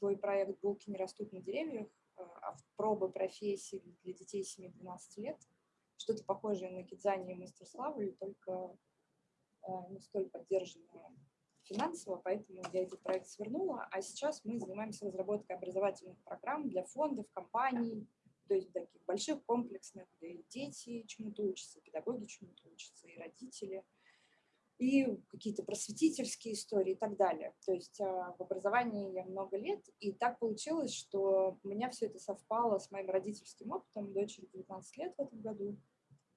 свой проект «Булки не растут на деревьях», а пробы профессий для детей 7-12 лет. Что-то похожее на Кидзани и Мастер Славы, только не столь поддержанное финансово, поэтому я этот проект свернула. А сейчас мы занимаемся разработкой образовательных программ для фондов, компаний, то есть таких больших, комплексных, где дети чему-то учатся, педагоги чему-то учатся, и родители, и какие-то просветительские истории и так далее. То есть а, в образовании я много лет, и так получилось, что у меня все это совпало с моим родительским опытом. Дочери 19 лет в этом году.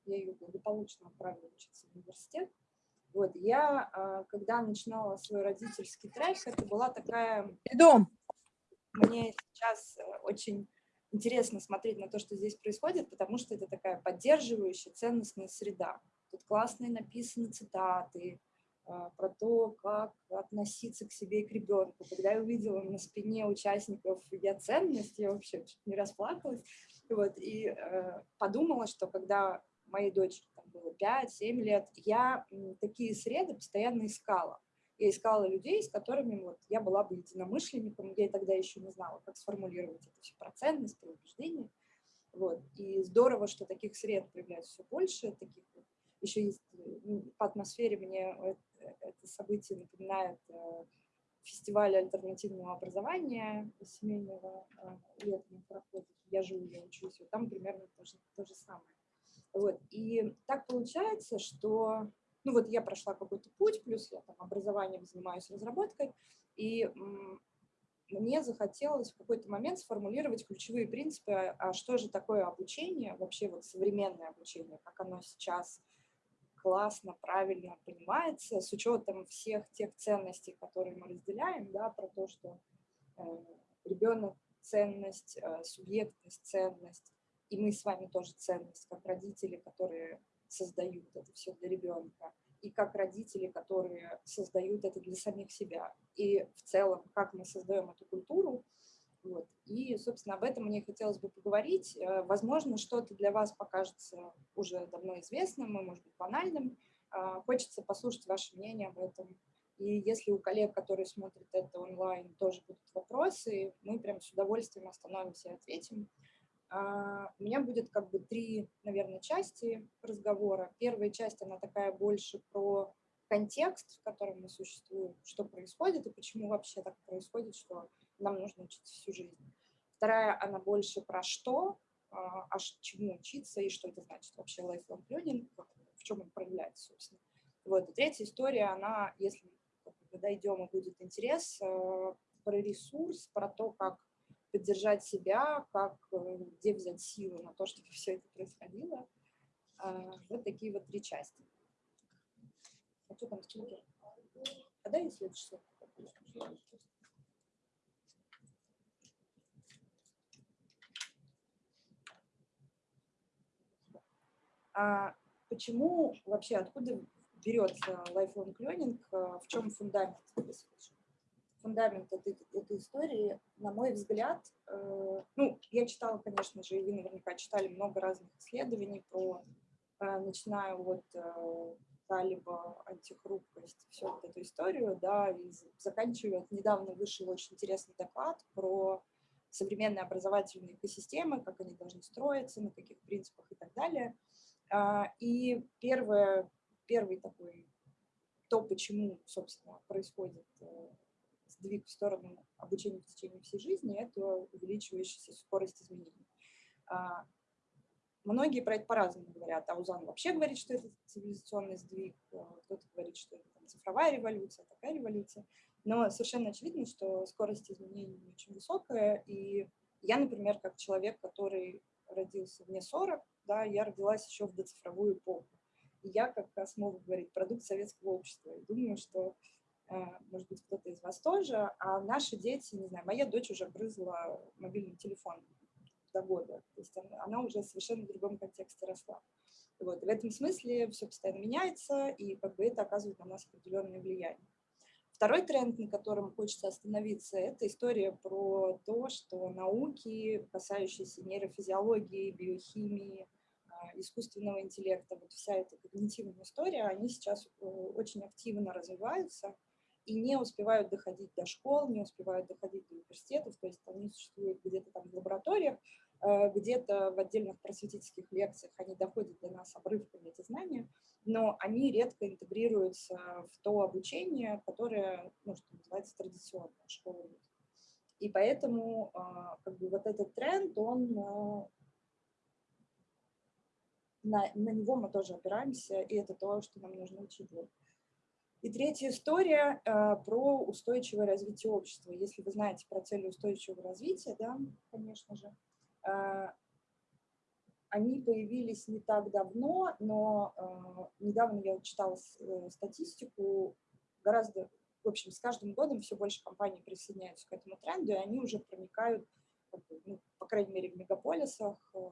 Я ее благополучно отправила учиться в университет. Вот, я, а, когда начинала свой родительский трек, это была такая... Дом. Мне сейчас э, очень интересно смотреть на то, что здесь происходит, потому что это такая поддерживающая, ценностная среда. Тут классные написаны цитаты а, про то, как относиться к себе и к ребенку. Когда я увидела на спине участников «Я ценность», я вообще чуть не расплакалась. Вот, и э, подумала, что когда моей дочери там было 5-7 лет, я такие среды постоянно искала. Я искала людей, с которыми вот я была бы единомышленником, я тогда еще не знала, как сформулировать это все про ценность, про убеждения. Вот. И здорово, что таких сред появляется все больше, таких вот. Еще есть по атмосфере мне это событие напоминает э, фестиваль альтернативного образования семейного э, летом проходит. Я живу, я учусь, вот там примерно то же, то же самое. Вот. И так получается, что ну вот я прошла какой-то путь, плюс я там образованием занимаюсь разработкой, и мне захотелось в какой-то момент сформулировать ключевые принципы, а что же такое обучение, вообще вот современное обучение, как оно сейчас классно, правильно понимается, с учетом всех тех ценностей, которые мы разделяем, да, про то, что э, ребенок ценность, э, субъектность, ценность, и мы с вами тоже ценность, как родители, которые создают это все для ребенка, и как родители, которые создают это для самих себя, и в целом, как мы создаем эту культуру. Вот. И, собственно, об этом мне хотелось бы поговорить. Э, возможно, что-то для вас покажется уже давно известным и, может быть, банальным. Э, хочется послушать ваше мнение об этом. И если у коллег, которые смотрят это онлайн, тоже будут вопросы, мы прям с удовольствием остановимся и ответим. А, у меня будет как бы три, наверное, части разговора. Первая часть, она такая больше про контекст, в котором мы существуем, что происходит и почему вообще так происходит, что нам нужно учиться всю жизнь. Вторая, она больше про что, а, а чему учиться и что это значит вообще lifelong learning, в чем он проявляется, собственно. Вот. И третья история, она, если мы дойдем и будет интерес, э, про ресурс, про то, как поддержать себя, как, э, где взять силы на то, чтобы все это происходило. А, вот такие вот три части. А что там стикер? А дай следующий а почему вообще, откуда берется lifelong learning, э, в чем фундамент? фундамент этой, этой истории, на мой взгляд, э, ну, я читала, конечно же, и вы наверняка читали много разных исследований про, э, начиная от э, талиба, антихрупкость, всю вот эту историю, да, и заканчивая, недавно вышел очень интересный доклад про современные образовательные экосистемы, как они должны строиться, на каких принципах и так далее. Э, и первое, первый такой, то, почему, собственно, происходит э, сдвиг в сторону обучения в течение всей жизни – это увеличивающаяся скорость изменений. А, многие про это по-разному говорят. Аузан вообще говорит, что это цивилизационный сдвиг, а, кто-то говорит, что это там, цифровая революция, такая революция. Но совершенно очевидно, что скорость изменений очень высокая. И я, например, как человек, который родился вне 40, да, я родилась еще в доцифровую эпоху. И я, как Космов говорит, продукт советского общества. И думаю, что Э, может быть, кто-то из вас тоже, а наши дети, не знаю, моя дочь уже грызла мобильный телефон до года, то есть она, она уже совершенно в другом контексте росла. Вот. В этом смысле все постоянно меняется, и как бы это оказывает на нас определенное влияние. Второй тренд, на котором хочется остановиться, это история про то, что науки, касающиеся нейрофизиологии, биохимии, искусственного интеллекта, вот вся эта когнитивная история, они сейчас э, очень активно развиваются, и не успевают доходить до школ, не успевают доходить до университетов, то есть они существуют где-то там в лабораториях, э, где-то в отдельных просветительских лекциях. Они доходят до нас обрывками эти знания, но они редко интегрируются в то обучение, которое, ну, что называется, традиционная школа. И поэтому а, как бы вот этот тренд, он а, на, на него мы тоже опираемся, и это то, что нам нужно учитывать. И третья история э, про устойчивое развитие общества. Если вы знаете про цели устойчивого развития, да, конечно же, э, они появились не так давно, но э, недавно я читала э, статистику, гораздо, в общем, с каждым годом все больше компаний присоединяются к этому тренду, и они уже проникают, ну, по крайней мере, в мегаполисах, э,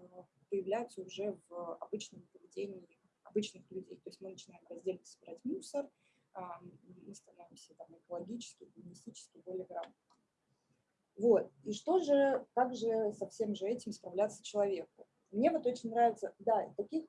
появляются уже в обычном поведении обычных людей. То есть мы начинаем раздельно собирать мусор, мы становимся там, экологически, гуманистически более грамотными. Вот. И что же, как же со всем же этим справляться человеку? Мне вот очень нравится, да, таких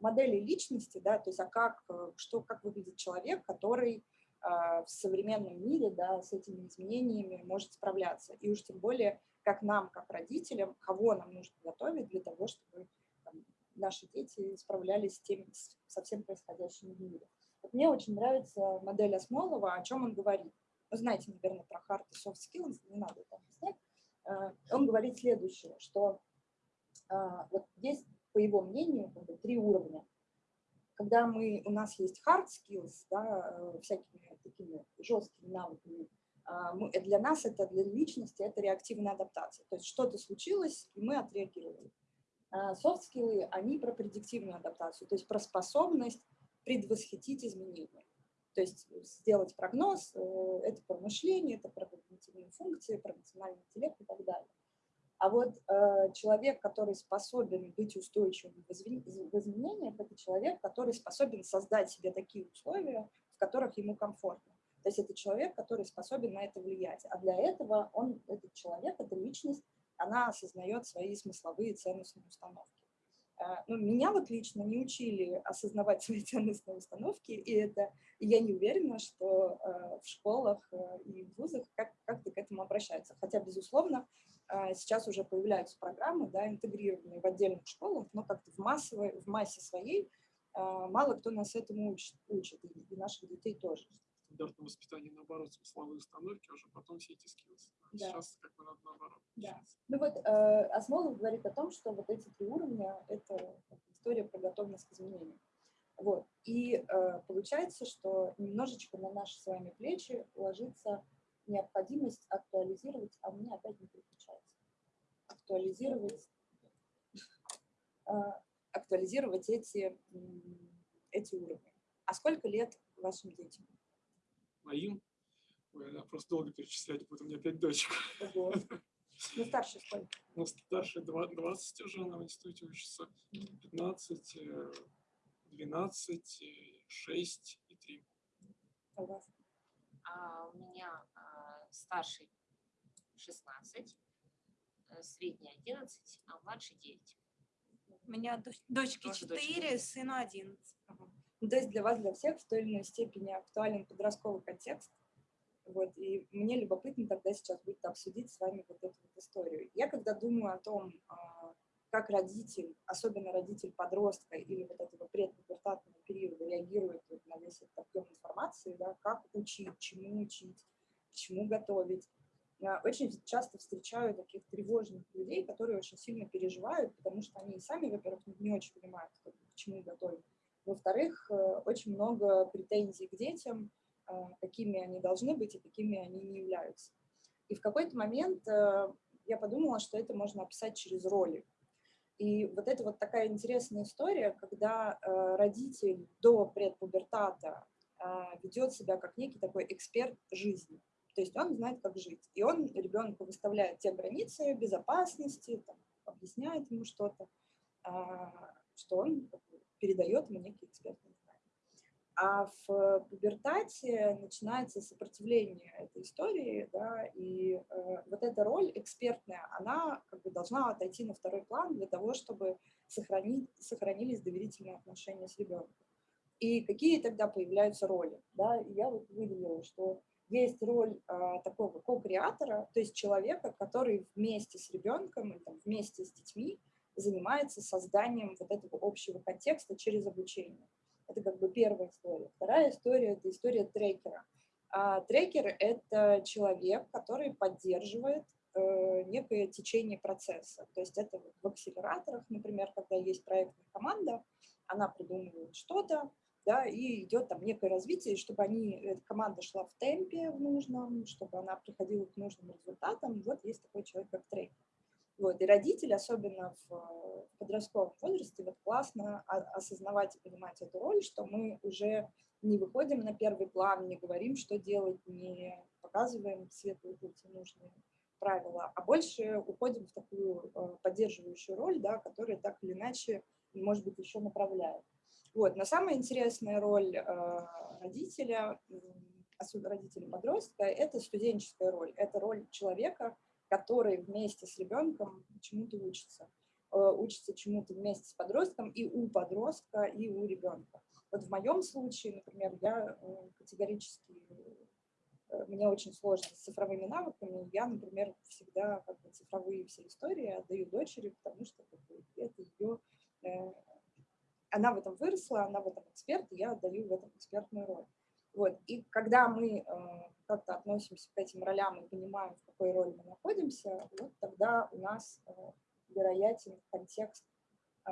моделей личности, да, то есть а как, э, что, как выглядит человек, который э, в современном мире, да, с этими изменениями может справляться. И уж тем более, как нам, как родителям, кого нам нужно готовить для того, чтобы там, наши дети справлялись с тем, со всем происходящим в мире. Вот мне очень нравится модель Осмолова, о чем он говорит. Вы знаете, наверное, про hard и soft skills, не надо это объяснять. Э, он говорит следующее, что э, вот есть, по его мнению, как бы, три уровня. Когда мы, у нас есть hard skills, да, э, всякими такими жесткими навыками, для нас это, для личности, это реактивная адаптация. То есть что-то случилось, и мы отреагировали. Soft skills, они про предиктивную адаптацию, то есть про способность предвосхитить изменения. То есть сделать прогноз, э, это про мышление, это про когнитивные функции, про эмоциональный интеллект и так далее. А вот э, человек, который способен быть устойчивым в изменениях, это человек, который способен создать себе такие условия, в которых ему комфортно. То есть это человек, который способен на это влиять. А для этого он, этот человек, эта личность, она осознает свои смысловые ценностные установки. А, ну, меня вот лично не учили осознавать свои ценностные установки, и это и я не уверена, что э, в школах э, и в вузах как, как-то к этому обращаются. Хотя, безусловно, сейчас уже появляются программы, да, интегрированные в отдельных школах, но как-то в, массовой, в массе своей мало кто нас этому учит, учит и наших детей тоже стандартном воспитании, наоборот, смысловые установки, а уже потом все эти. А да. Сейчас как бы надо наоборот. Да. Ну вот э, Осмолов говорит о том, что вот эти три уровня – это история про готовность к изменению. Вот. И э, получается, что немножечко на наши с вами плечи ложится необходимость актуализировать, а у меня опять не переключается, актуализировать, э, актуализировать эти, эти уровни. А сколько лет вашим детям? Моим. Ой, я просто долго перечислять будет, у меня пять дочек. Ого. Ну, старший сколько? Ну, старший 20 уже, она в институте учится, 15, 12, 6 и 3. А у вас? А у меня а, старший 16, э, средний 11, а младший 9. У меня дочки Тоже 4, дочка. сыну 11. Ага. Ну, то есть для вас, для всех в той или иной степени актуален подростковый контекст. Вот, и мне любопытно тогда сейчас будет обсудить с вами вот эту вот историю. Я когда думаю о том, а, как родитель, особенно родитель подростка или вот этого предпубертатного периода реагирует на весь этот объем информации, да, как учить, чему учить, чему готовить. Очень часто встречаю таких тревожных людей, которые очень сильно переживают, потому что они сами, во-первых, не очень понимают, к чему готовить. Во-вторых, э, очень много претензий к детям, э, какими они должны быть и какими они не являются. И в какой-то момент э, я подумала, что это можно описать через роли. И вот это вот такая интересная история, когда родитель до предпубертата ведет себя как некий такой эксперт жизни. То есть он знает, как жить. И он ребенку выставляет те границы безопасности, там, объясняет ему что-то, а, что он передает ему некие экспертные знания. А в пубертате начинается сопротивление этой истории, да, и э, вот эта роль экспертная, она как бы должна отойти на второй план для того, чтобы сохранить, сохранились доверительные отношения с ребенком. И какие тогда появляются роли? Да? И я вот выделила, что есть роль а, такого ко-креатора, то есть человека, который вместе с ребенком, там, вместе с детьми занимается созданием вот этого общего контекста через обучение. Это как бы первая история. Вторая история – это история трекера. А трекер – это человек, который поддерживает э, некое течение процесса. То есть это в акселераторах, например, когда есть проектная команда, она придумывает что-то, да, и идет там некое развитие, чтобы они, эта команда шла в темпе в нужном, чтобы она приходила к нужным результатам. Вот есть такой человек, как трекер. Вот, и родители, особенно в подростковом возрасте, вот классно осознавать и понимать эту роль, что мы уже не выходим на первый план, не говорим, что делать, не показываем светлый путь и нужные правила, а больше уходим в такую э, поддерживающую роль, да, которая так или иначе, может быть, еще направляет. Вот. Но самая интересная роль э, родителя, особенно родителя подростка, это студенческая роль. Это роль человека, который вместе с ребенком чему-то учится. Э, учится чему-то вместе с подростком и у подростка, и у ребенка. Вот в моем случае, например, я э, категорически, мне очень сложно с цифровыми навыками. Я, например, всегда как бы, цифровые все истории отдаю дочери, потому что как бы, это ее она в этом выросла, она в этом эксперт, и я отдаю в этом экспертную роль. Вот. И когда мы э, как-то относимся к этим ролям и понимаем, в какой роли мы находимся, вот тогда у нас э, вероятен контекст э,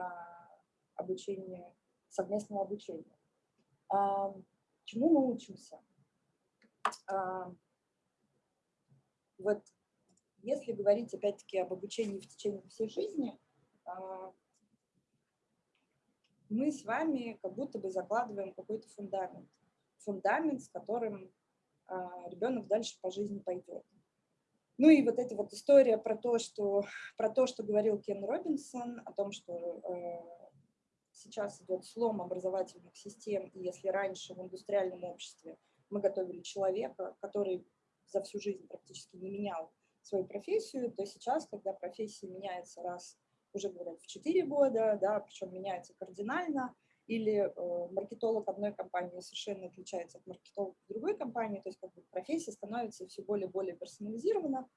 обучения, совместного обучения. Э, чему мы учимся? Э, вот если говорить опять-таки об обучении в течение всей жизни, мы с вами как будто бы закладываем какой-то фундамент. Фундамент, с которым а, ребенок дальше по жизни пойдет. Ну и вот эта вот история про то, что, про то, что говорил Кен Робинсон, о том, что э, сейчас идет слом образовательных систем, и если раньше в индустриальном обществе мы готовили человека, который за всю жизнь практически не менял свою профессию, то сейчас, когда профессия меняется раз уже говорят в 4 года, да, причем меняется кардинально, или э, маркетолог одной компании совершенно отличается от маркетолога другой компании, то есть как бы профессия становится все более и более персонализирована,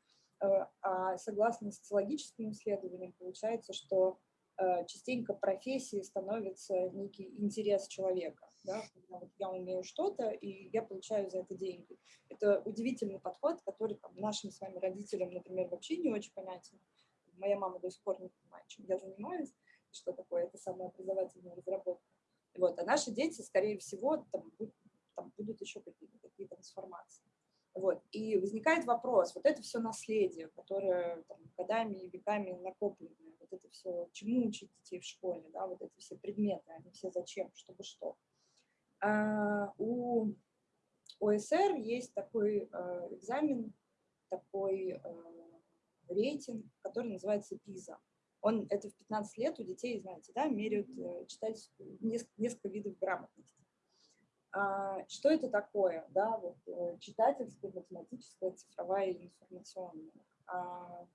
э, а согласно социологическим исследованиям получается, что э, частенько профессии становится некий интерес человека. Да? Вот я умею что-то, и я получаю за это деньги. Это удивительный подход, который там, нашим с вами родителям, например, вообще не очень понятен моя мама до сих пор не понимает, чем я занимаюсь, что такое это самообразовательная разработка. Вот, а наши дети, скорее всего, там, там будут еще какие-то такие трансформации. Вот. И возникает вопрос, вот это все наследие, которое там, годами и веками накопленное, вот это все, чему учить детей в школе, да, вот эти все предметы, они все зачем, чтобы что. А, у ОСР есть такой э, экзамен, такой э, рейтинг, который называется ПИЗа. Он, это в 15 лет у детей, знаете, да, меряют э, читать несколько, несколько видов грамотности. А, что это такое? Да, вот, э, читательская, математическая, цифровая и информационная. А,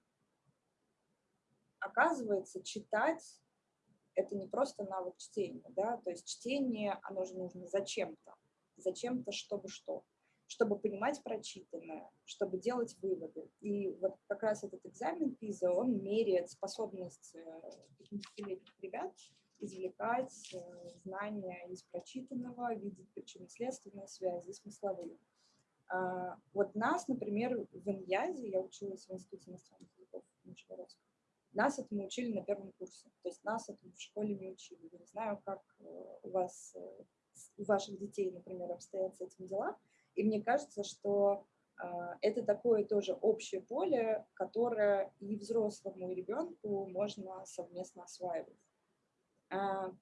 оказывается, читать – это не просто навык чтения, да, то есть чтение, оно же нужно зачем-то, зачем-то, чтобы что чтобы понимать прочитанное, чтобы делать выводы. И вот как раз этот экзамен ПИЗа, он меряет способность 15-летних э, ребят извлекать э, знания из прочитанного, видеть причинно-следственные связи, смысловые. А, вот нас, например, в Иньязе, я училась в Институте иностранных языков Нижегородска, нас этому учили на первом курсе, то есть нас этому в школе не учили. Я не знаю, как э, у вас, у ваших детей, например, обстоят с этим дела, и мне кажется, что а, это такое тоже общее поле, которое и взрослому, и ребенку можно совместно осваивать. А,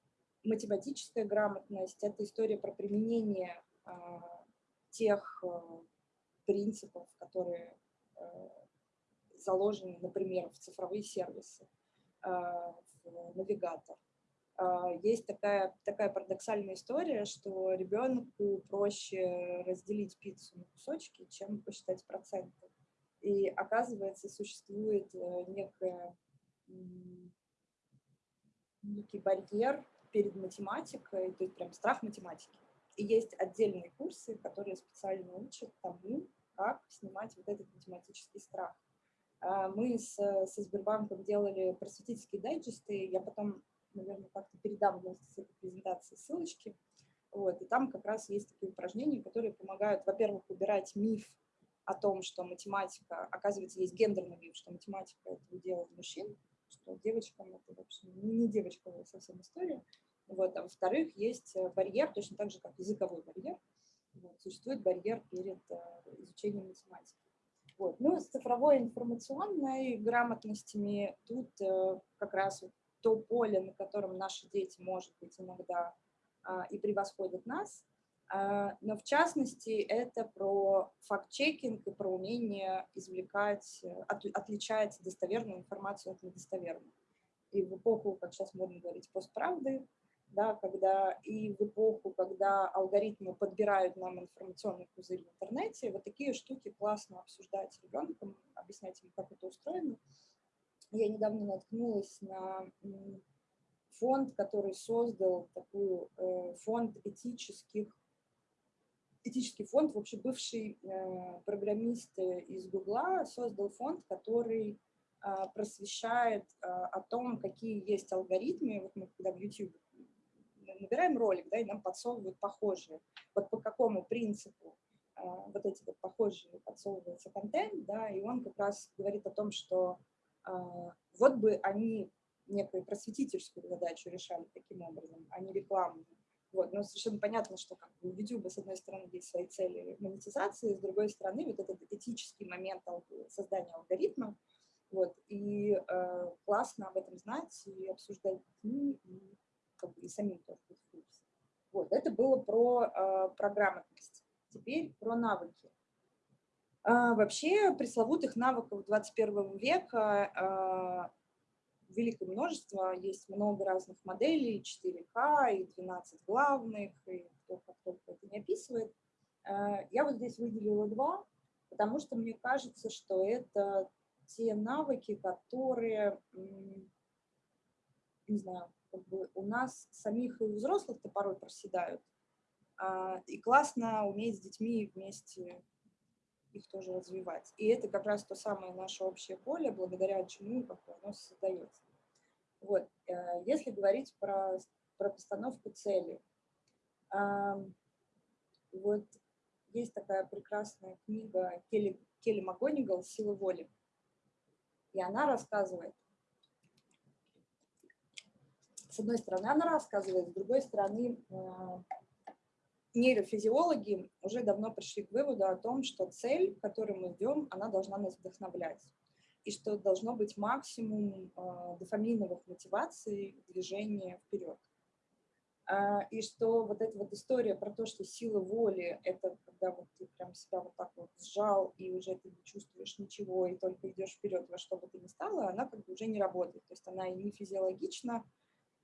математическая грамотность – это история про применение а, тех принципов, которые заложены, например, в цифровые сервисы, в навигатор. А, есть такая, такая парадоксальная история, что ребенку проще разделить пиццу на кусочки, чем посчитать проценты. И оказывается, существует э, некая, некий барьер перед математикой, то есть прям страх математики. И есть отдельные курсы, которые специально учат тому, как снимать вот этот математический страх. А, мы с, со Сбербанком делали просветительские дайджесты, я потом, наверное, как-то передам вместе с этой презентацией ссылочки. Вот, и там как раз есть такие упражнения, которые помогают, во-первых, убирать миф о том, что математика, оказывается, есть гендерный миф, что математика – это удел мужчин, что девочкам это вообще не девочковая совсем история. Вот, а во-вторых, есть барьер, точно так же, как языковой барьер, вот, существует барьер перед э, изучением математики. Вот. Ну, с цифровой информационной грамотностями тут э, как раз вот то поле, на котором наши дети, может быть, иногда э, и превосходят нас, э, но в частности это про факт-чекинг и про умение извлекать, э, от, отличать достоверную информацию от недостоверной. И в эпоху, как сейчас модно говорить, постправды, да, когда и в эпоху, когда алгоритмы подбирают нам информационный пузырь в интернете, вот такие штуки классно обсуждать с ребенком, объяснять ему, как это устроено. Я недавно наткнулась на фонд, который создал такой э, фонд этических, этический фонд, вообще бывший э, программист из Гугла создал фонд, который э, просвещает о том, какие есть алгоритмы. Вот мы когда в YouTube набираем ролик, да, и нам подсовывают похожие. Вот по какому принципу э, вот эти вот похожие подсовывается контент, да, и он как раз говорит о том, что э, вот бы они некую просветительскую задачу решали таким образом, а не рекламную. Вот, но совершенно понятно, что как бы, у YouTube, с одной стороны, есть свои цели монетизации, с другой стороны, вот этот этический момент создания алгоритма, вот, и э, классно об этом знать и обсуждать ними, и как бы и самим тоже быть в курсе. Вот, это было про, э, про грамотность. Теперь про навыки. А, вообще пресловутых навыков 21 века а, великое множество, есть много разных моделей, 4К и 12 главных, и кто как только это не описывает. А, я вот здесь выделила два, потому что мне кажется, что это те навыки, которые, не знаю, как бы у нас самих и у взрослых-то порой проседают. И классно уметь с детьми вместе их тоже развивать. И это как раз то самое наше общее поле, благодаря чему оно создается. Вот. Э, если говорить про, про постановку цели, вот есть такая прекрасная книга Келли, Келли МакГонигал «Сила воли». И она рассказывает с одной стороны, она рассказывает, с другой стороны, э, нейрофизиологи уже давно пришли к выводу о том, что цель, к которой мы идем, она должна нас вдохновлять. И что должно быть максимум э, дофаминовых мотиваций движения вперед. А, и что вот эта вот история про то, что сила воли – это когда вот ты прям себя вот так вот сжал, и уже ты не чувствуешь ничего, и только идешь вперед во что бы ты ни стало, она как бы уже не работает. То есть она и не физиологична,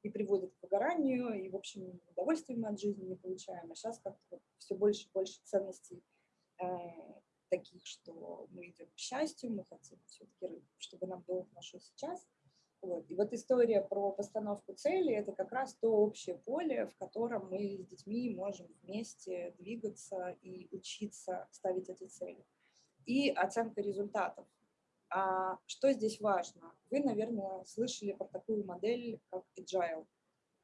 и приводит к выгоранию, и, в общем, удовольствие мы от жизни не получаем. А сейчас как-то вот все больше и больше ценностей э, таких, что мы идем к счастью, мы хотим все-таки, чтобы нам было хорошо сейчас. Вот. И вот история про постановку цели – это как раз то общее поле, в котором мы с детьми можем вместе двигаться и учиться ставить эти цели. И оценка результатов. А что здесь важно? Вы, наверное, слышали про такую модель, как Agile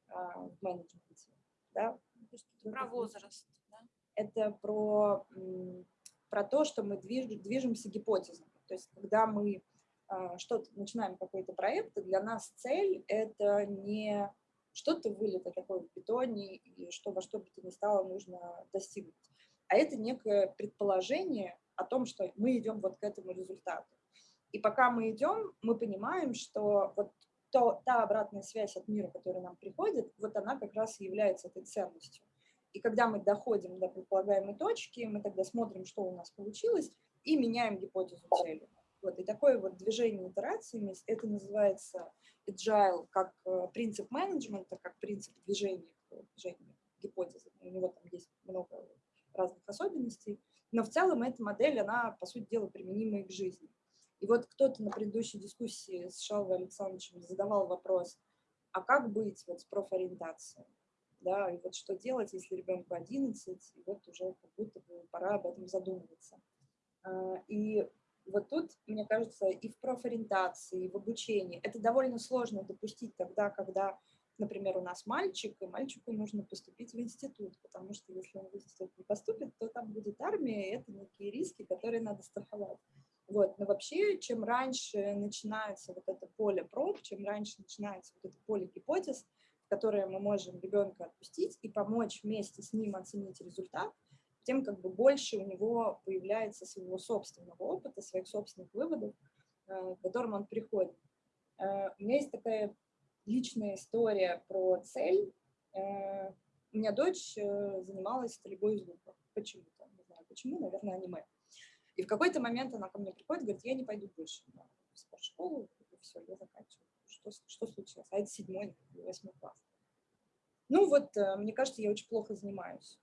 а, в менеджменте. Да? Про возраст. Да? Это про, про то, что мы движ, движемся гипотезами. То есть когда мы а, что-то начинаем какой-то проект, для нас цель – это не что-то вылито такое в бетоне, и что во что бы то ни стало нужно достигнуть, а это некое предположение о том, что мы идем вот к этому результату. И пока мы идем, мы понимаем, что вот то, та обратная связь от мира, которая нам приходит, вот она как раз является этой ценностью. И когда мы доходим до предполагаемой точки, мы тогда смотрим, что у нас получилось, и меняем гипотезу цели. Вот, и такое вот движение итерациями, это называется agile как э, принцип менеджмента, как принцип движения, движения гипотезы. У него там есть много разных особенностей, но в целом эта модель, она, по сути дела, применима и к жизни. И вот кто-то на предыдущей дискуссии с Шалвой Александровичем задавал вопрос, а как быть вот с профориентацией? Да, и вот что делать, если ребенку 11, и вот уже как будто бы пора об этом задумываться. А, и вот тут, мне кажется, и в профориентации, и в обучении это довольно сложно допустить тогда, когда, например, у нас мальчик, и мальчику нужно поступить в институт, потому что если он в институт не поступит, то там будет армия, и это некие риски, которые надо страховать. Вот. Но вообще, чем раньше начинается вот это поле проб, чем раньше начинается вот это поле гипотез, в которое мы можем ребенка отпустить и помочь вместе с ним оценить результат, тем как бы больше у него появляется своего собственного опыта, своих собственных выводов, э, к которым он приходит. Э, у меня есть такая личная история про цель. Э, у меня дочь занималась стрельбой из лука. Почему-то, не знаю почему, наверное, аниме. И в какой-то момент она ко мне приходит, говорит, я не пойду больше в спортшколу, все, я заканчиваю. Что, что случилось? А это седьмой, восьмой класс. Ну вот, мне кажется, я очень плохо занимаюсь.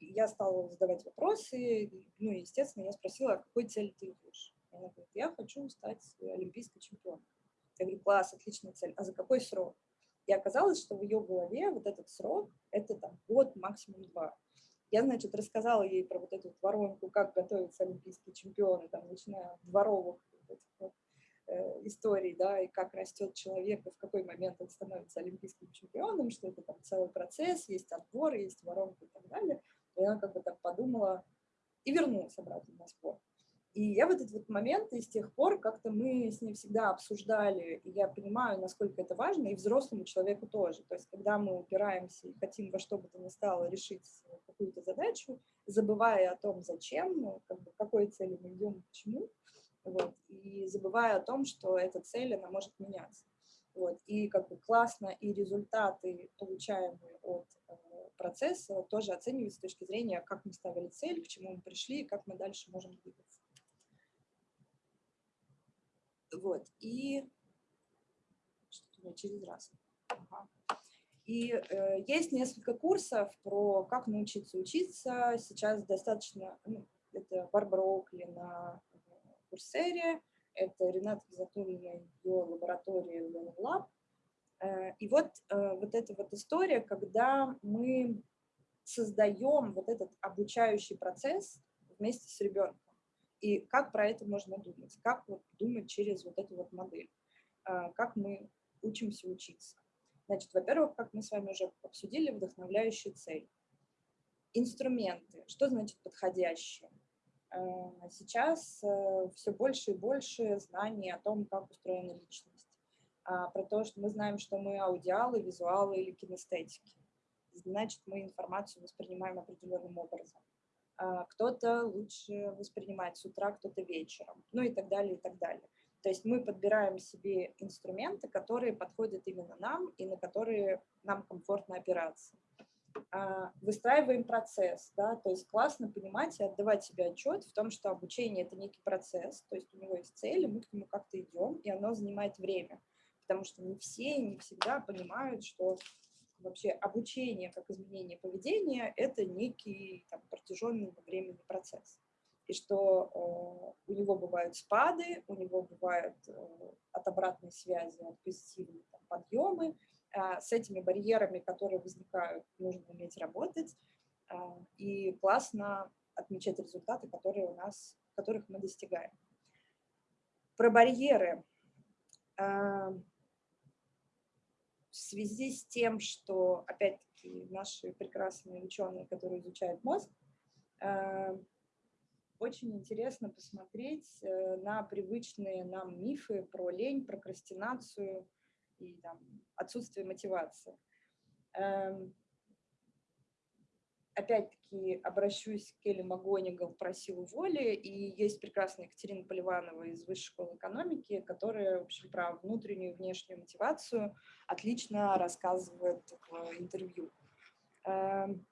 Я стала задавать вопросы, ну, естественно, я спросила, а какой цели ты идешь? Она говорит, я хочу стать олимпийской чемпионом. Я говорю, класс, отличная цель. А за какой срок? И оказалось, что в ее голове вот этот срок – это там год, максимум два. Я, значит, рассказала ей про вот эту воронку, как готовятся олимпийские чемпионы, там, начиная от дворовых вот, вот, э, историй, да, и как растет человек, и в какой момент он становится олимпийским чемпионом, что это там целый процесс, есть отбор, есть воронка и так далее. И она как бы так подумала и вернулась обратно на спорт. И я в этот вот момент, и с тех пор как-то мы с ней всегда обсуждали, и я понимаю, насколько это важно, и взрослому человеку тоже. То есть когда мы упираемся и хотим во что бы то ни стало решить какую-то задачу, забывая о том, зачем, ну, как бы, какой цели мы идем, почему, вот, и забывая о том, что эта цель, она может меняться. Вот, и как бы классно, и результаты, получаемые от э, процесса, тоже оцениваются с точки зрения, как мы ставили цель, к чему мы пришли, и как мы дальше можем двигаться. Вот, и что-то через раз. Ага. И э, есть несколько курсов про как научиться учиться. Сейчас достаточно, ну, это Барбара Окли на Курсере, это Рената Гизатуллина, ее лаборатория Learning Lab. Э, и вот, э, вот эта вот история, когда мы создаем вот этот обучающий процесс вместе с ребенком. И как про это можно думать, как вот думать через вот эту вот модель, э, как мы учимся учиться. Значит, во-первых, как мы с вами уже обсудили, вдохновляющая цель. Инструменты. Что значит подходящие? Сейчас все больше и больше знаний о том, как устроена личность а, про то, что мы знаем, что мы аудиалы, визуалы или кинестетики. Значит, мы информацию воспринимаем определенным образом. А, кто-то лучше воспринимает с утра, кто-то вечером, ну и так далее, и так далее. То есть мы подбираем себе инструменты, которые подходят именно нам и на которые нам комфортно опираться. А, выстраиваем процесс, да, то есть классно понимать и отдавать себе отчет в том, что обучение – это некий процесс, то есть у него есть цели, мы к нему как-то идем, и оно занимает время потому что не все, не всегда понимают, что вообще обучение как изменение поведения – это некий там, протяженный временный процесс. И что э, у него бывают спады, у него бывают э, от обратной связи, от позитивные там, подъемы. Э, с этими барьерами, которые возникают, нужно уметь работать. Э, и классно отмечать результаты, которые у нас, которых мы достигаем. Про барьеры. Э, в связи с тем, что, опять-таки, наши прекрасные ученые, которые изучают мозг, э, очень интересно посмотреть э, на привычные нам мифы про лень, прокрастинацию и там, отсутствие мотивации. Опять-таки обращусь к Келли Магонигал про силу воли, и есть прекрасная Екатерина Поливанова из Высшей школы экономики, которая, в общем, про внутреннюю и внешнюю мотивацию отлично рассказывает в интервью. Эм,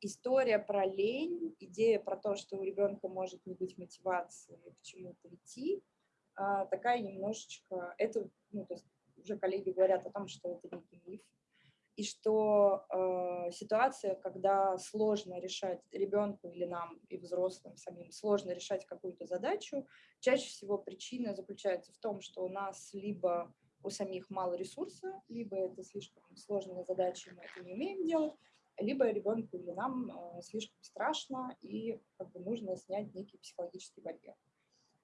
история про лень, идея про то, что у ребенка может не быть мотивации к чему-то идти, а, такая немножечко, это, ну, то есть уже коллеги говорят о том, что это некий миф, и что э, ситуация, когда сложно решать ребенку или нам, и взрослым самим, сложно решать какую-то задачу, чаще всего причина заключается в том, что у нас либо у самих мало ресурса, либо это слишком сложная задача, мы это не умеем делать, либо ребенку или нам э, слишком страшно и как бы нужно снять некий психологический барьер.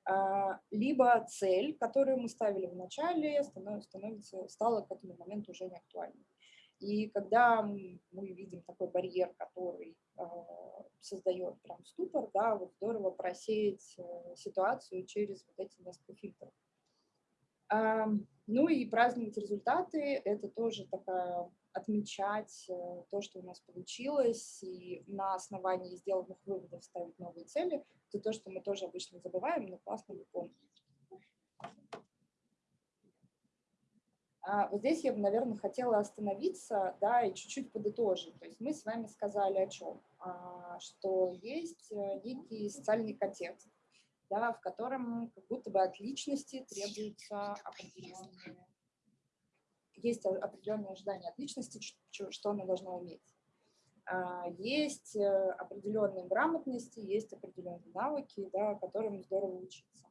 А, либо цель, которую мы ставили в начале, становится, стала к этому моменту уже не актуальной. И когда мы видим такой барьер, который э, создает прям ступор, да, вот здорово просеять э, ситуацию через вот эти несколько фильтров. Ну и праздновать результаты – это тоже такая отмечать э, то, что у нас получилось, и на основании сделанных выводов ставить новые цели. Это то, что мы тоже обычно забываем, но классно выполнить. Вот здесь я бы, наверное, хотела остановиться, да, и чуть-чуть подытожить. То есть мы с вами сказали о чем? А, что есть э, некий социальный контекст, да, в котором как будто бы от личности требуются определенные, есть определенные ожидания от личности, что она должна уметь. А, есть э, определенные грамотности, есть определенные навыки, да, которым здорово учиться.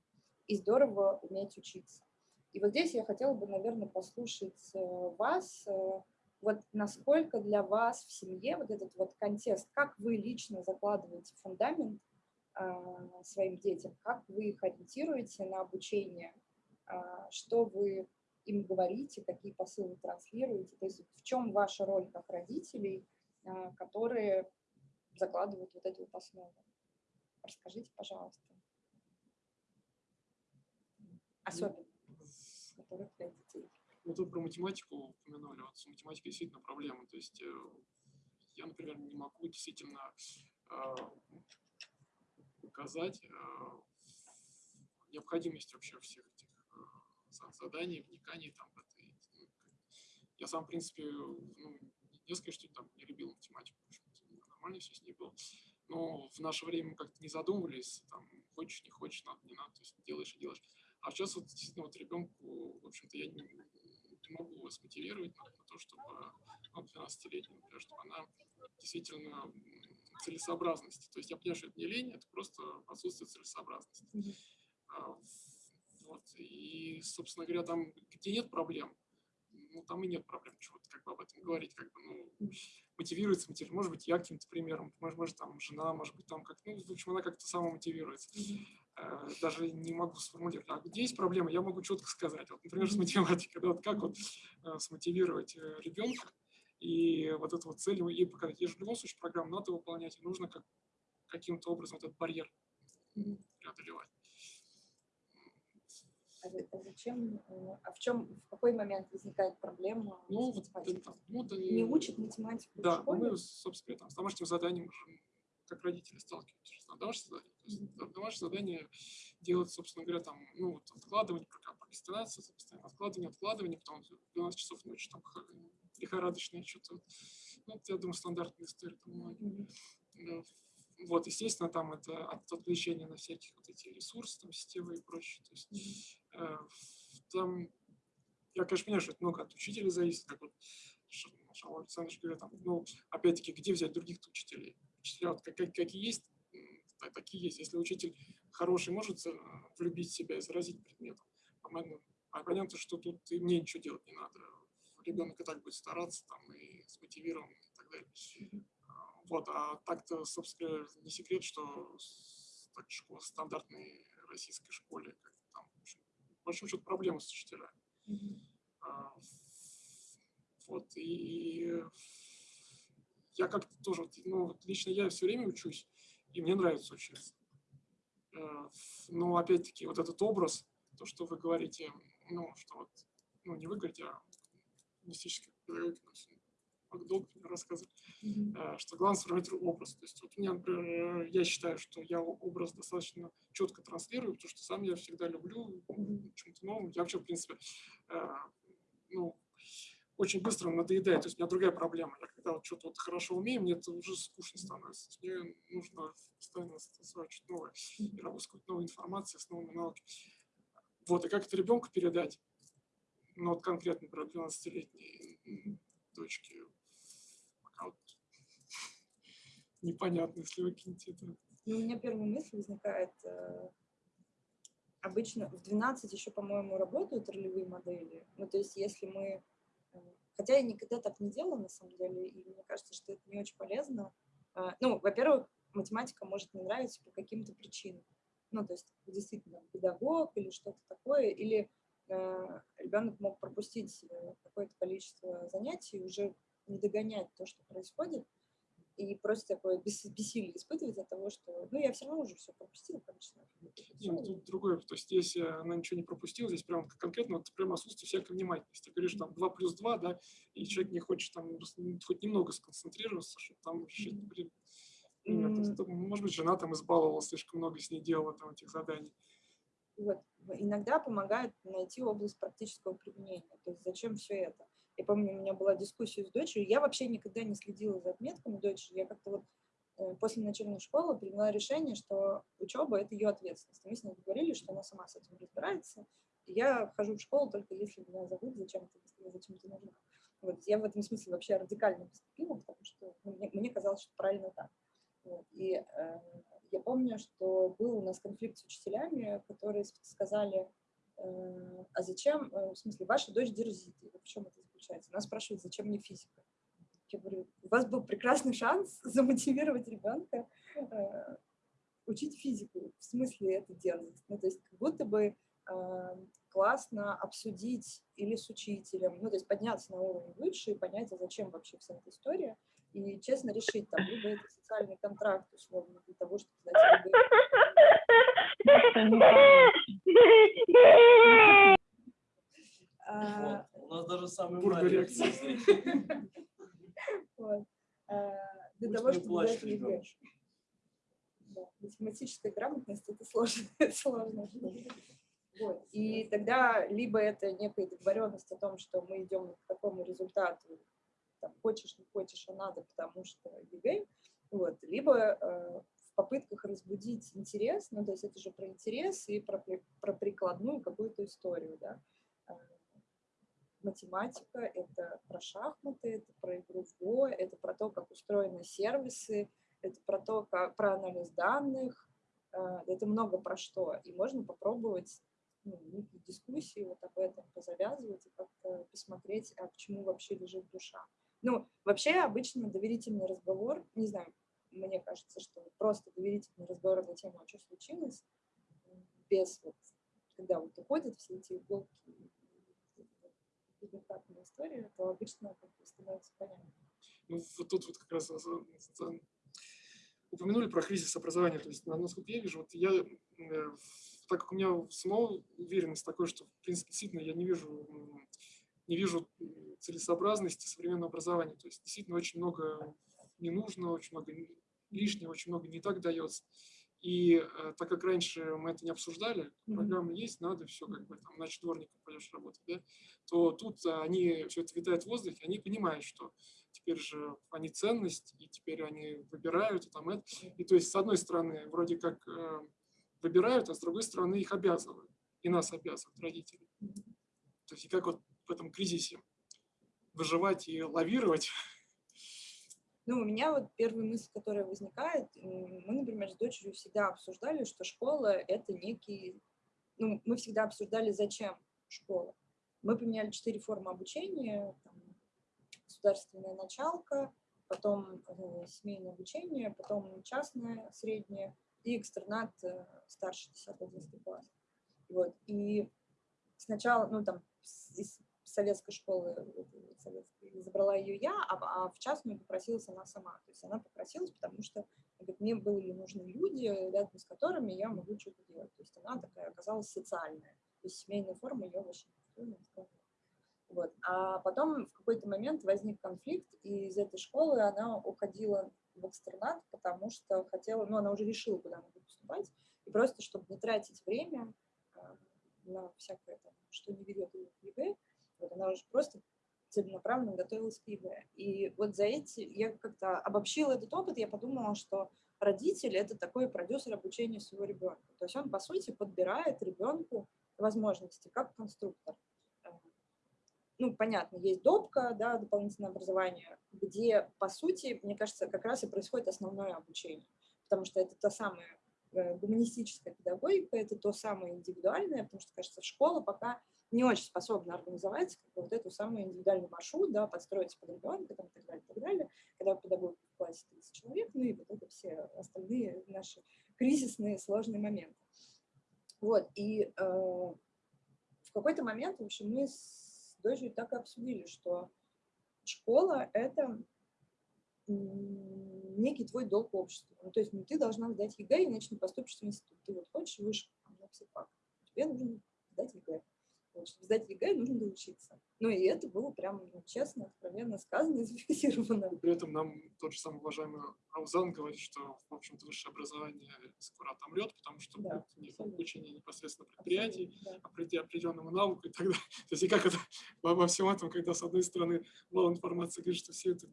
И здорово уметь учиться. И вот здесь я хотела бы, наверное, послушать э, вас, э, вот насколько для вас в семье вот этот вот контекст, как вы лично закладываете фундамент а, своим детям, как вы их ориентируете на обучение, а, что вы им говорите, какие посылы транслируете, то есть в чем ваша роль как родителей, а, которые закладывают вот эту вот основу. Расскажите, пожалуйста. Особенно которых для детей. Ну, тут про математику упомянули. Вот с математикой действительно проблема. То есть э, я, например, не могу действительно э, указать э, необходимость вообще всех этих заданий, вниканий там это. Я сам, в принципе, ну, не скажу, что там не любил математику, нормально все с ней было. Но в наше время как-то не задумывались, там, хочешь, не хочешь, надо, не надо, то есть делаешь и делаешь. А сейчас вот действительно вот ребенку, в общем-то, я не, не могу его смотивировать на, на то, чтобы, ну, 12-летнему, например, чтобы она действительно целесообразности. То есть я понимаю, что это не лень, это просто отсутствие целесообразности. Mm -hmm. а, вот. И, собственно говоря, там, где нет проблем, ну, там и нет проблем, чего-то как бы об этом говорить, как бы, ну, мотивируется, мотивируется. Может быть, я каким-то примером, может, может, там, жена, может быть, там, как, ну, в общем, она как-то сама мотивируется. Mm -hmm. Э, даже не могу сформулировать. А где есть проблема, я могу четко сказать. Вот, например, с математикой. Да, вот как вот э, смотивировать э, ребенка и вот эту вот цель ей показать. И в любом случае программу надо выполнять, и нужно как, каким-то образом этот барьер преодолевать. А, а зачем, а в чем, в какой момент возникает проблема ну, математикой? Ну, да, не учат математику да, мы, собственно, там, с домашним заданием как родители сталкиваются на домашнее задание. То есть домашнее задание делать, собственно говоря, там, ну, вот откладывание, прокрастинация, постоянно откладывание, откладывание, потом 12 часов ночи, там, лихорадочное что-то. Ну, я думаю, стандартная история там многие. Вот, естественно, там это от отвлечения на всяких вот эти ресурсы, там, системы и прочее. То есть, э, там, я, конечно, понимаю, что это много от учителя зависит, как вот Шалва Александрович говорит, там, ну, опять-таки, где взять других учителей? Вот, как, какие есть, такие есть. Если учитель хороший может влюбить себя и заразить предметом, а понятно, что тут и мне ничего делать не надо. Ребенок и так будет стараться, там, и смотивирован, и так далее. А, вот, а так-то, собственно, не секрет, что так, школа, стандартной российской школе, как там, в общем, в большом счету, проблемы с учителями. А, вот, и я как-то тоже, ну, лично я все время учусь, и мне нравится учиться. Э, но опять-таки вот этот образ, то, что вы говорите, ну, что вот, ну, не вы говорите, а мистические педагоги, долго мне рассказывали, mm -hmm. что главное сформировать образ. То есть вот у меня, например, я считаю, что я образ достаточно четко транслирую, потому что сам я всегда люблю mm -hmm. чем-то новым. Я вообще, в принципе, э, ну, очень быстро надоедает. То есть у меня другая проблема. Я когда вот что-то вот хорошо умею, мне это уже скучно становится. Мне нужно постоянно осваивать что-то новое и работать с новой информацией, с новыми навыками. Вот, и как это ребенку передать? Ну, вот конкретно про 12-летней дочки. Пока вот непонятно, если выкинете это. Ну, у меня первая мысль возникает, э, обычно в 12 еще, по-моему, работают ролевые модели. Ну, то есть если мы Хотя я никогда так не делала, на самом деле, и мне кажется, что это не очень полезно. Э, Ну, во-первых, математика может не нравиться по каким-то причинам. Ну, то есть действительно педагог или что-то такое, или э, ребенок мог пропустить э, какое-то количество занятий, уже не догонять то, что происходит, и просто такое бес- бессилие испытывать от того, что, ну, я все равно уже все пропустила, конечно. Не, ну, тут другое, то есть если она ничего не пропустила, здесь прям конкретно вот прям отсутствие всякой внимательности. Ты говоришь там 2 плюс 2, да, и человек не хочет там хоть немного сконцентрироваться, чтобы там решить, блин, ну, может быть, жена там избаловала, слишком много с ней делала там этих заданий. Вот. Иногда помогает найти область практического применения. То есть зачем все это? Я помню, у меня была дискуссия с дочерью. Я вообще никогда не следила за отметками дочери. Я как-то вот э, после начальной школы приняла решение, что учеба – это ее ответственность. Мы с ней договорились, что она сама с этим разбирается. И я хожу в школу только если меня зовут зачем-то, если я зачем-то нужна. Вот. Я в этом смысле вообще радикально поступила, потому что ну, мне, мне казалось, что правильно так. Вот. И э, я помню, что был у нас конфликт с учителями, которые сказали, э, а зачем, э, в смысле, ваша дочь дерзит, в чем это заключается? Нас спрашивают, зачем мне физика? Я говорю, у вас был прекрасный шанс замотивировать ребенка э, учить физику. В смысле это дерзость? Ну, то есть как будто бы э, классно обсудить или с учителем, ну, то есть подняться на уровень выше и понять, а зачем вообще вся эта история, и честно решить, там, либо это социальный контракт, условно, для того, чтобы знать, либо А. У нас даже самый маленький. А, Для того, чтобы плачет знать ЕГЭ. ребеночек. Да, Математическая грамотность – это сложно. Вот. И тогда либо это некая договоренность о том, что мы идем к такому результату, там, хочешь, не хочешь, а надо, потому что ЕГЭ, вот. либо э, в попытках разбудить интерес, ну, то есть это же про интерес и про, про прикладную какую-то историю, да. Математика – это про шахматы, это про игру в Го, это про то, как устроены сервисы, это про то, как, про анализ данных, э, это много про что. И можно попробовать ну, дискуссии вот об этом позавязывать и как-то посмотреть, а к чему вообще лежит душа. Ну, вообще обычно доверительный разговор, не знаю, мне кажется, что просто доверительный разговор на тему, а что случилось, без вот, когда вот уходят все эти иголки, безотказная история, то обычно как бы становится понятно. Ну, вот тут вот как раз за- упомянули про кризис образования. То есть, на- насколько я вижу, вот я, э, так как у меня самого уверенность такой, что, в принципе, действительно я не вижу, не вижу целесообразности современного образования. То есть, действительно, очень много не нужно, очень много лишнего, очень много не так дается. И э, так как раньше мы это не обсуждали, Мгм. программа есть, надо все как бы там, иначе дворником пойдешь работать, да, то тут а, они, все это витает в воздухе, они понимают, что теперь же они ценность, и теперь они выбирают, и там это. И то есть, с одной стороны, вроде как э, выбирают, а с другой стороны их обязывают. И нас обязывают родители. То есть, и как вот в этом кризисе выживать и лавировать. Ну, у меня вот первая мысль, которая возникает, мы, например, с дочерью всегда обсуждали, что школа — это некий... Ну, мы всегда обсуждали, зачем школа. Мы поменяли четыре формы обучения. там, государственная началка, потом э, семейное обучение, потом частное среднее и экстернат э, старший 10-11 класс. Вот. И сначала, ну, там, из советской школы э, советской, забрала ее я, а, а в частную попросилась она сама. То есть она попросилась, потому что говорит, мне были нужны люди, рядом с которыми я могу что-то делать. То есть она такая оказалась социальная. То есть семейная форма ее устраивал. Вот. А потом в какой-то момент возник конфликт, и из этой школы она уходила в экстернат, потому что хотела, ну, она уже решила, куда она будет поступать, и просто, чтобы не тратить время а, на всякое, там, что не ведет ее к ЕГЭ, вот она уже просто целенаправленно готовилась к ЕГЭ. И вот за эти, я как-то обобщила этот опыт, я подумала, что родитель – это такой продюсер обучения своего ребенка. То есть он, по сути, подбирает ребенку возможности, как конструктор. Э, Ну, понятно, есть допка, да, дополнительное образование, где, по сути, мне кажется, как раз и происходит основное обучение, потому что это та самая э, гуманистическая педагогика – это то самое индивидуальное, потому что, кажется, школа пока не очень способна организовать как бы, вот эту самую индивидуальный маршрут, да, подстроить под ребенка там, и так далее, и так далее. Когда педагог в классе 30 человек, ну и вот это все остальные наши кризисные сложные моменты. Вот, и э, в какой-то момент, в общем, мы с дочерью так и обсудили, что школа – это некий твой долг обществу. Ну, то есть ну, ты должна сдать ЕГЭ, иначе не поступишь в институт. Ты вот хочешь выше на тебе нужно сдать ЕГЭ. Чтобы сдать ЕГЭ, нужно доучиться. Ну и это было прям ну, честно, откровенно сказано и зафиксировано. При этом нам тот же самый уважаемый Раузан говорит, что, в общем-то, высшее образование скоро отомрет, потому что Да, будет не обучение непосредственно предприятий, да. определя- определенному навыку и так далее. То есть и как это во всем этом, когда с одной стороны мало информации говорит, что все это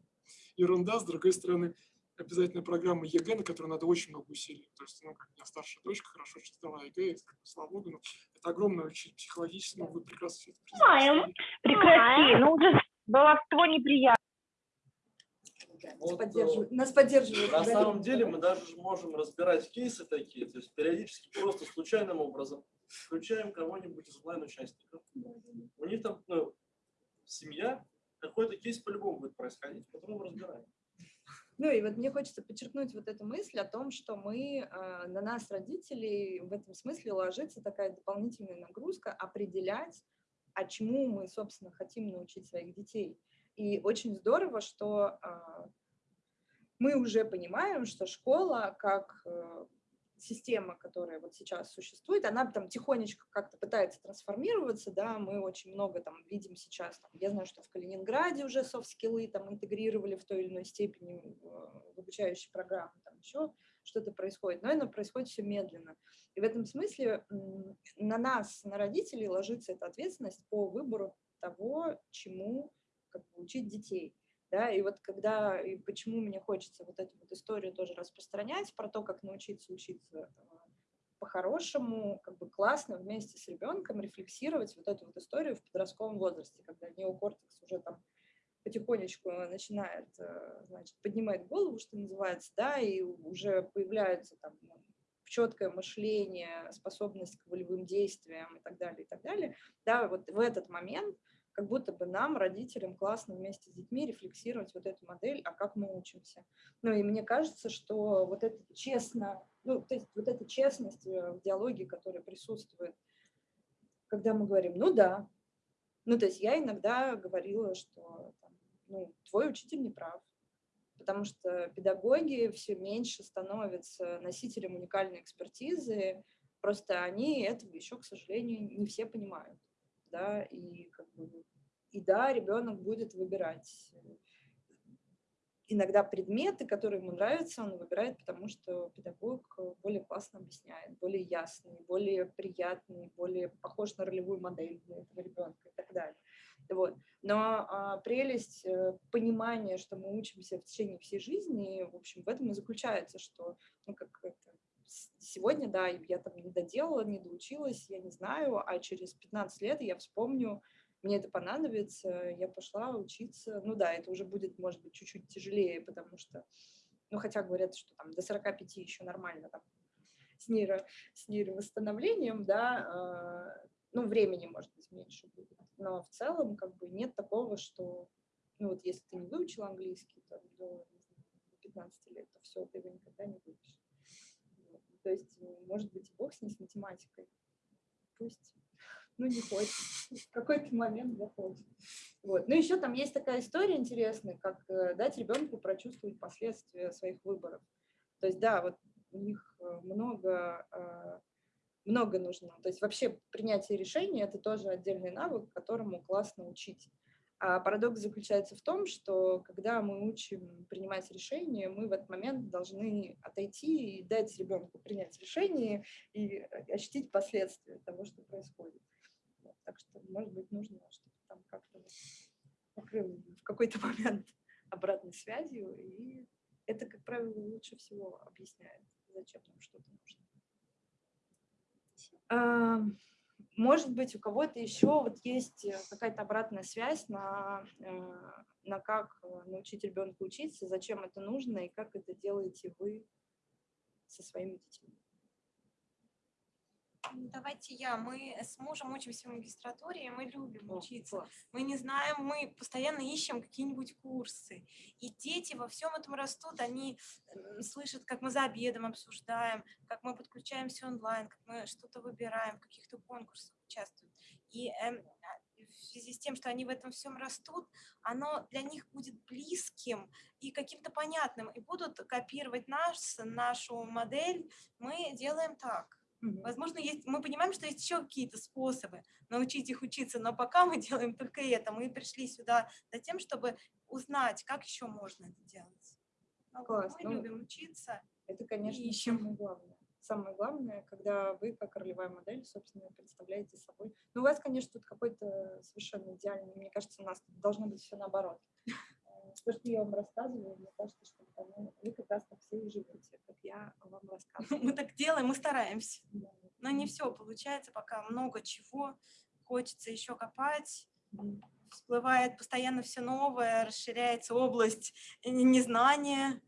ерунда, с другой стороны обязательная программа ЕГЭ, на которую надо очень много усилий. То есть, ну, как у меня старшая дочка хорошо читала ЕГЭ, и, слава богу, ну, это огромное очень психологически, ну, вы прекрасно все это признаете. Прекрати, ну уже баловство неприятно. Вот, поддерживают, нас поддерживают. На самом деле мы даже можем разбирать кейсы такие, то есть периодически просто случайным образом включаем кого-нибудь из онлайн-участников. У них там ну, семья, какой-то кейс по-любому будет происходить, потом разбираем. Ну и вот мне хочется подчеркнуть вот эту мысль о том, что мы, э, на нас, родителей, в этом смысле ложится такая дополнительная нагрузка определять, а чему мы, собственно, хотим научить своих детей. И очень здорово, что а, мы уже понимаем, что школа как э, система, которая вот сейчас существует, она там тихонечко как-то пытается трансформироваться, да, мы очень много там видим сейчас, там, я знаю, что в Калининграде уже софт-скиллы там интегрировали в той или иной степени в в обучающие программы, там еще что-то происходит, но это происходит все медленно. И в этом смысле на нас, на родителей ложится эта ответственность по выбору того, чему как бы, учить детей. Да, и вот когда, и почему мне хочется вот эту вот историю тоже распространять про то, как научиться учиться э, по-хорошему, как бы классно вместе с ребенком рефлексировать вот эту вот историю в подростковом возрасте, когда неокортекс уже там потихонечку начинает, э, значит, поднимать голову, что называется, да, и уже появляются там ну, четкое мышление, способность к волевым действиям и так далее, и так далее, да, вот в этот момент как будто бы нам, родителям, классно вместе с детьми рефлексировать вот эту модель, а как мы учимся. Ну и мне кажется, что вот это честно, ну то есть вот эта честность э, в диалоге, которая присутствует, когда мы говорим, ну да, ну то есть я иногда говорила, что ну, твой учитель не прав, потому что педагоги все меньше становятся носителем уникальной экспертизы, просто они этого еще, к сожалению, не все понимают да, и как бы, и да, ребенок будет выбирать э, иногда предметы, которые ему нравятся, он выбирает, потому что педагог более классно объясняет, более ясный, более приятный, более похож на ролевую модель для этого ребенка и так далее. Вот. Но а, прелесть э, понимания, что мы учимся в течение всей жизни, в общем, в этом и заключается, что ну, как это, сегодня, да, я там не доделала, не доучилась, я не знаю, а через 15 лет я вспомню, мне это понадобится, я пошла учиться. Ну да, это уже будет, может быть, чуть-чуть тяжелее, потому что, ну хотя говорят, что там до 45 еще нормально там с, нейро, с нейровосстановлением, да, а, ну времени, может быть, меньше будет. Но в целом как бы нет такого, что, ну вот если ты не выучил английский знаю, до 15 лет, то все, ты его никогда не выучишь. То есть, может быть, бог с ней, с математикой. Пусть, ну, не хочет. В какой-то момент захочет. Вот. Ну, еще там есть такая история интересная, как э, дать ребенку прочувствовать последствия своих выборов. То есть, да, вот у них э, много, э, много нужно. То есть вообще принятие решения – это тоже отдельный навык, которому классно учить. А парадокс заключается в том, что когда мы учим принимать решения, мы в этот момент должны отойти и дать ребенку принять решение и ощутить последствия того, что происходит. Вот, так что, может быть, нужно, чтобы там как-то покрыл в какой-то момент обратной связью, и это, как правило, лучше всего объясняет, зачем нам что-то нужно. Может быть, у кого-то еще вот есть э, какая-то обратная связь на, э, на как э, научить ребенка учиться, зачем это нужно и как это делаете вы со своими детьми. Давайте я. Мы с мужем учимся в магистратуре, и мы любим О, учиться. класс. Мы не знаем, мы постоянно ищем какие-нибудь курсы. И дети во всем этом растут, они слышат, как мы за обедом обсуждаем, как мы подключаемся онлайн, как мы что-то выбираем, в каких-то конкурсах участвуем. И эм, а, в связи с тем, что они в этом всем растут, оно для них будет близким и каким-то понятным, и будут копировать нас, нашу модель. Мы делаем так. Возможно, есть, мы понимаем, что есть еще какие-то способы научить их учиться, но пока мы делаем только это. Мы пришли сюда за тем, чтобы узнать, как еще можно это делать. Ну, Класс, Мы ну, любим учиться. Это, конечно, ищем. самое главное. Самое главное, когда вы, как ролевая модель, собственно, представляете собой. Ну, у вас, конечно, тут какой-то совершенно идеальный. Мне кажется, у нас должно быть все наоборот. То, что я вам рассказываю, мне кажется, что ну, вы как раз так все и живете, как я вам рассказываю. Мы так делаем, мы стараемся. Да. Но не все получается, пока много чего. Хочется еще копать. Всплывает постоянно все новое, расширяется область э, незнания.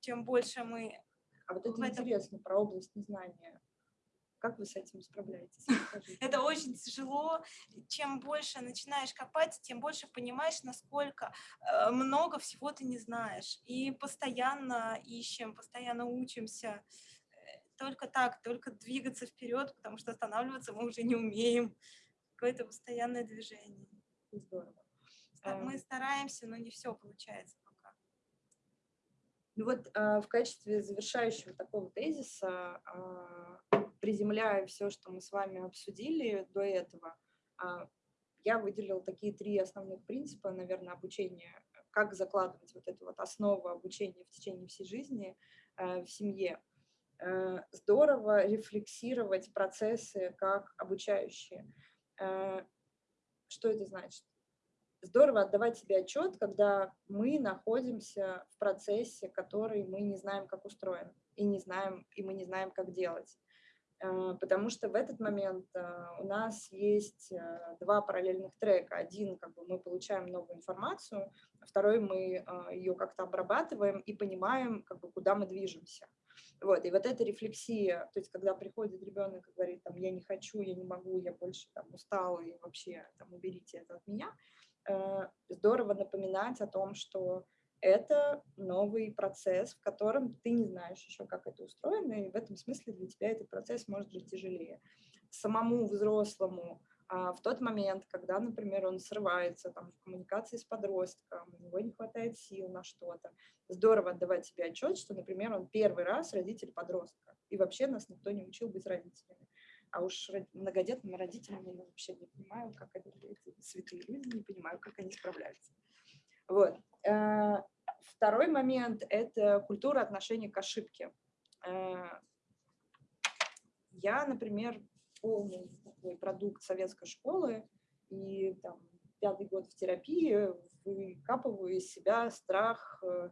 Чем больше мы А вот это этом- интересно, про область незнания. Как вы с этим справляетесь? Это очень тяжело. Чем больше начинаешь копать, тем больше понимаешь, насколько э, много всего ты не знаешь. И постоянно ищем, постоянно учимся. Э, Только так, только двигаться вперед, потому что останавливаться мы уже не умеем. Какое-то постоянное движение. Здорово. Эм. Мы стараемся, но не все получается пока. Ну вот а, в качестве завершающего такого тезиса, а, приземляя все, что мы с вами обсудили до этого, а, я выделила такие три основных принципа, наверное, обучения, как закладывать вот эту вот основу обучения в течение всей жизни э, в семье. Э, Здорово рефлексировать процессы как обучающие. Э, Что это значит? здорово отдавать себе отчет, когда мы находимся в процессе, который мы не знаем, как устроен, и не знаем, и мы не знаем, как делать. Э, Потому что в этот момент э, у нас есть э, два параллельных трека. Один, как бы мы получаем новую информацию, а второй мы ее как-то обрабатываем и понимаем, как бы, куда мы движемся. Вот, и вот эта рефлексия, то есть когда приходит ребенок и говорит, там, я не хочу, я не могу, я больше там, устал, и вообще там, уберите это от меня, здорово напоминать о том, что это новый процесс, в котором ты не знаешь еще, как это устроено, и в этом смысле для тебя этот процесс может быть тяжелее. Самому взрослому а, в тот момент, когда, например, он срывается там, в коммуникации с подростком, у него не хватает сил на что-то, здорово отдавать себе отчет, что, например, он первый раз родитель подростка, и вообще нас никто не учил быть родителями. А уж ро- многодетными родителями я вообще не понимаю, как они, эти святые люди, не понимаю, как они справляются. Вот. Э, Второй момент – это культура отношения к ошибке. Э, Я, например, полный такой продукт советской школы, и там пятый год в терапии выкапываю из себя страх, э,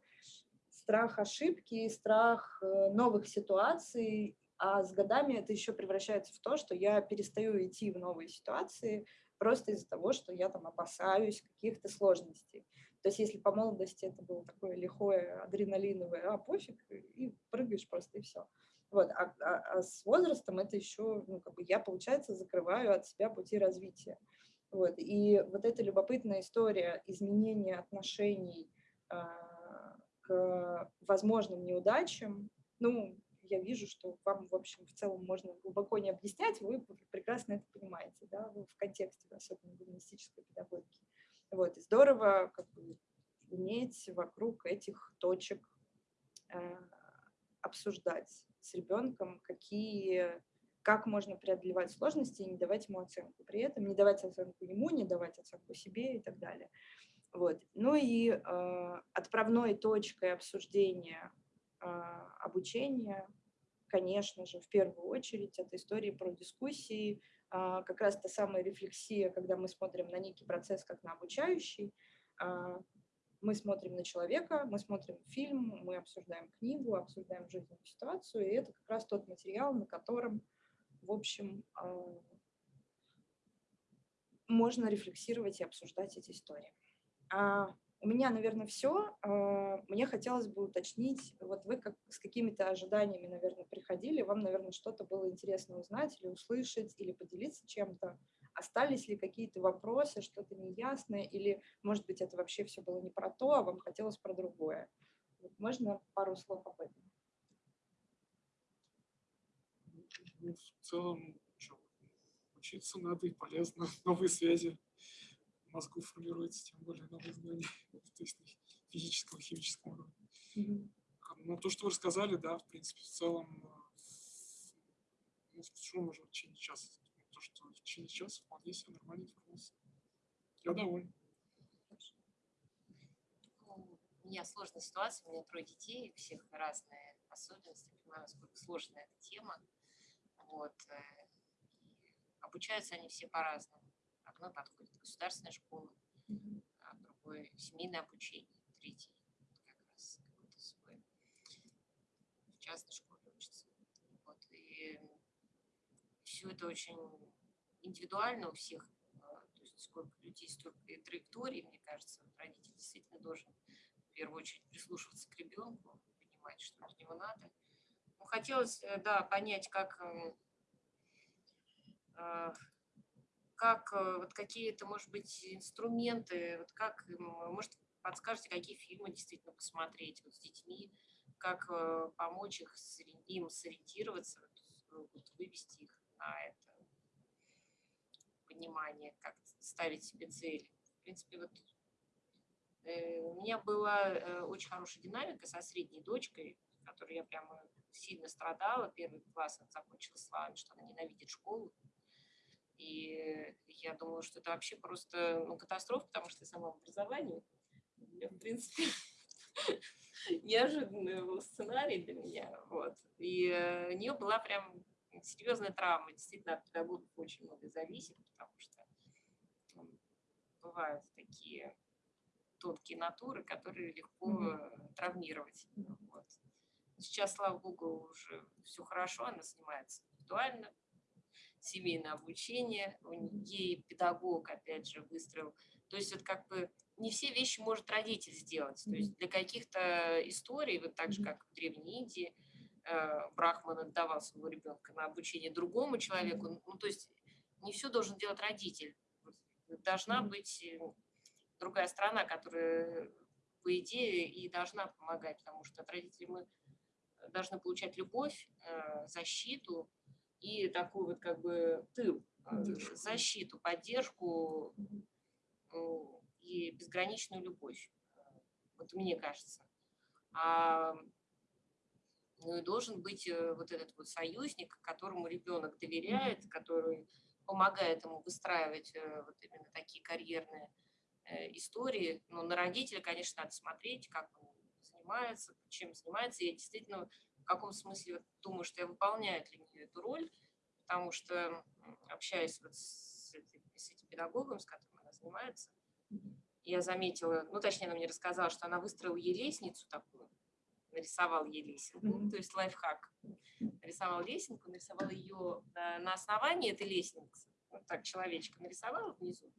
страх ошибки, страх новых ситуаций, а с годами это еще превращается в то, что я перестаю идти в новые ситуации просто из-за того, что я там опасаюсь каких-то сложностей. То есть если по молодости это было такое лихое, адреналиновое, а пофиг, и прыгаешь просто, и все. Вот, а, а- а с возрастом это еще, ну, как бы я, получается, закрываю от себя пути развития. Вот, и вот эта любопытная история изменения отношений а, к возможным неудачам, ну, я вижу, что вам, в общем, в целом можно глубоко не объяснять, вы прекрасно это понимаете, да, в контексте, особенно гуманистической педагогики. Вот, и здорово как бы, уметь вокруг этих точек э, обсуждать с ребенком, какие, как можно преодолевать сложности и не давать ему оценку. При этом не давать оценку ему, не давать оценку себе и так далее. Вот. Ну и э, отправной точкой обсуждения э, обучения, конечно же, в первую очередь, это истории про дискуссии, как раз та самая рефлексия, когда мы смотрим на некий процесс как на обучающий, а, мы смотрим на человека, мы смотрим фильм, мы обсуждаем книгу, обсуждаем жизненную ситуацию, и это как раз тот материал, на котором, в общем, а, можно рефлексировать и обсуждать эти истории. А У меня, наверное, все. Мне хотелось бы уточнить, вот вы как, с какими-то ожиданиями, наверное, приходили, вам, наверное, что-то было интересно узнать или услышать, или поделиться чем-то. Остались ли какие-то вопросы, что-то неясное, или, может быть, это вообще все было не про то, а вам хотелось про другое? Можно пару слов об этом? Ну, в целом, учиться надо и полезно. Новые связи мозгу формируются, тем более новые знания, то есть на физическом, химическом уровне. Мгм. А, Ну, то, что вы рассказали, да, в принципе, в целом, э, ну, что можно в течение часа? То, что в течение часа вполне себе нормально информация. Я доволен. Ну, У меня сложная ситуация, у меня трое детей, у всех разные особенности, понимаю, насколько сложная эта тема. Вот. э, и Обучаются они все по-разному. Одной подходит государственная школа, а другой семейное обучение, третий как раз какой-то свой в частной школе учится. Вот. И все это очень индивидуально у всех. а, То есть сколько людей, столько и траекторий, мне кажется, родитель действительно должен в первую очередь прислушиваться к ребенку, понимать, что от него надо. Ну, хотелось, э, да, понять, как, а, как э, вот какие-то, может быть, инструменты, вот как, м, может, подскажете, какие фильмы действительно посмотреть вот с детьми, как э, помочь их, им сориентироваться, вот, вывести их на это понимание, как ставить себе цели. В принципе, вот э, у меня была э, очень хорошая динамика со средней дочкой, которой я прямо сильно страдала. Первый класс она закончила словами, что она ненавидит школу. И я думала, что это вообще просто ну, катастрофа, потому что я сама в образовании. Я, в принципе, неожиданный был сценарий для меня. Вот. И э, у нее была прям серьезная травма. Действительно, от педагогов очень много зависит, потому что бывают такие тонкие натуры, которые легко Мгм. э, травмировать. Вот. Сейчас, слава богу, уже все хорошо, она занимается индивидуально, семейное обучение, ей педагог, опять же, выстроил. То есть вот как бы не все вещи может родитель сделать. То есть для каких-то историй, вот так же, как в Древней Индии, э, Брахман отдавал своего ребенка на обучение другому человеку. Ну, то есть не все должен делать родитель. Должна быть э, другая сторона, которая, по идее, и должна помогать, потому что от родителей мы должны получать любовь, э, защиту и такой вот как бы тыл, э, Поддержку. защиту, поддержку э, и безграничную любовь. Э, Вот мне кажется. А, ну и должен быть э, вот этот вот союзник, которому ребенок доверяет, который помогает ему выстраивать вот именно такие карьерные истории. Но на родителя, конечно, надо смотреть, как он занимается, чем занимается. Я действительно каком смысле думаю, что я выполняю для нее эту роль, потому что м, общаясь вот с, с этим педагогом, с которым она занимается, я заметила, ну, точнее, она мне рассказала, что она выстроила ей лестницу такую, нарисовала ей лесенку, Мгм. то есть лайфхак. Нарисовала лесенку, нарисовала ее на, на основании этой лестницы, вот так человечка нарисовала внизу,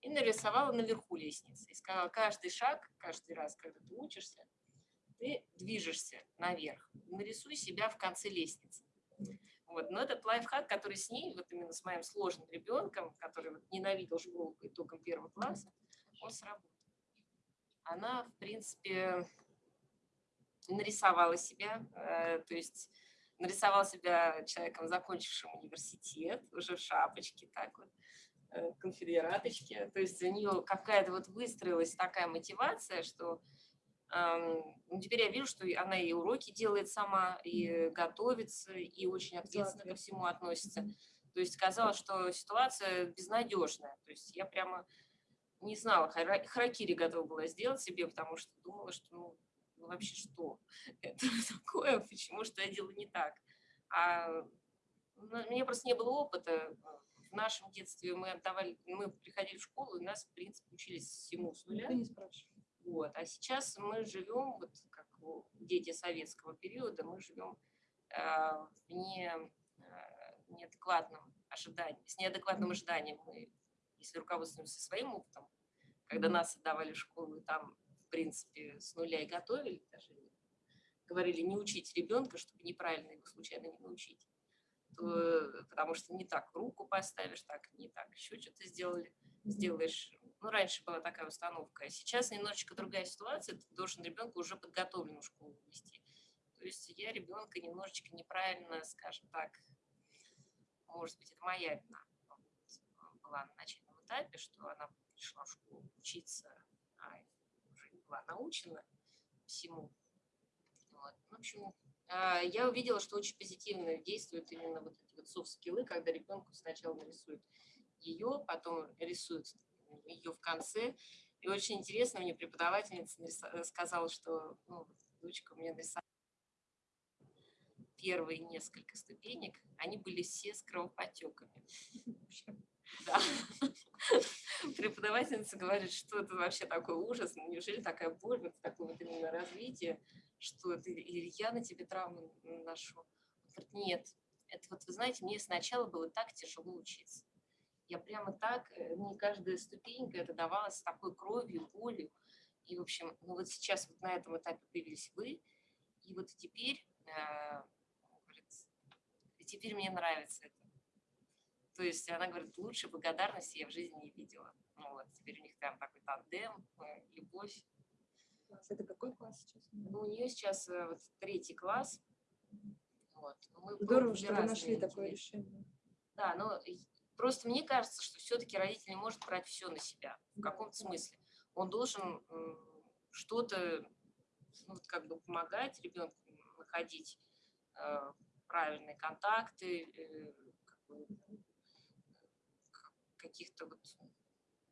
и нарисовала наверху лестницы. И сказала, каждый шаг, каждый раз, когда ты учишься, ты движешься наверх. Нарисуй себя в конце лестницы. Вот. Но этот лайфхак, который с ней, вот именно с моим сложным ребенком, который вот ненавидел школу по итогам первого класса, он сработал. Она, в принципе, нарисовала себя, э, то есть нарисовала себя человеком, закончившим университет, уже в шапочке, так вот, э, конфедераточке. То есть у нее какая-то вот выстроилась такая мотивация, что теперь я вижу, что она и уроки делает сама, и готовится, и очень ответственно ко всему относится. То есть казалось, что ситуация безнадежная. То есть я прямо не знала, хара- харакири готова была сделать себе, потому что думала, что ну, ну вообще что это такое, почему что я делаю не так. А ну, у меня просто не было опыта. В нашем детстве мы отдавали, мы приходили в школу, и нас, в принципе, учились всему с нуля. Никто не спрашивает. Вот. А сейчас мы живем, вот как дети советского периода, мы живем э, в не, э, неадекватном ожидании, с неадекватным ожиданием. Мы, если руководствуемся своим опытом, когда нас отдавали в школу, там принципе, с нуля и готовили, даже говорили не учить ребенка, чтобы неправильно его случайно не научить. То, потому что не так руку поставишь, так не так еще что-то сделали, сделаешь. Ну, раньше была такая установка, а сейчас немножечко другая ситуация, ты должен ребенка уже подготовленную школу вести. То есть я ребенка немножечко неправильно, скажем так, может быть, это моя вина была на начальном этапе, что она пришла в школу учиться, а уже не была научена всему. Вот. В общем, а, я увидела, что очень позитивно действуют именно вот эти вот софт-скиллы, когда ребенку сначала нарисуют ее, потом рисуют ее в конце. И очень интересно, мне преподавательница сказала, что ну, дочка мне нарисовала первые несколько ступенек, они были все с кровопотеками. Да. Преподавательница говорит, что это вообще такой ужас, ну, неужели такая боль, вот такое вот именно развитие, что или я на тебе травму наношу. Говорит, нет, это вот, вы знаете, мне сначала было так тяжело учиться. Я прямо так, э, мне каждая ступенька это давалась с такой кровью, болью. И, в общем, ну вот сейчас вот на этом этапе появились вы, и вот теперь, э, говорит, теперь мне нравится это. То есть она говорит, лучше благодарности я в жизни не видела. Ну вот, теперь у них там такой тандем, э, любовь. Это какой класс сейчас? Ну, у нее сейчас э, вот третий класс. Вот. Ну, мы Здорово, что вы нашли такое интересные. решение. Да, но просто мне кажется, что все-таки родитель не может брать все на себя в каком-то смысле. Он должен что-то ну, как бы помогать ребенку находить э, правильные контакты, э, как бы, каких-то вот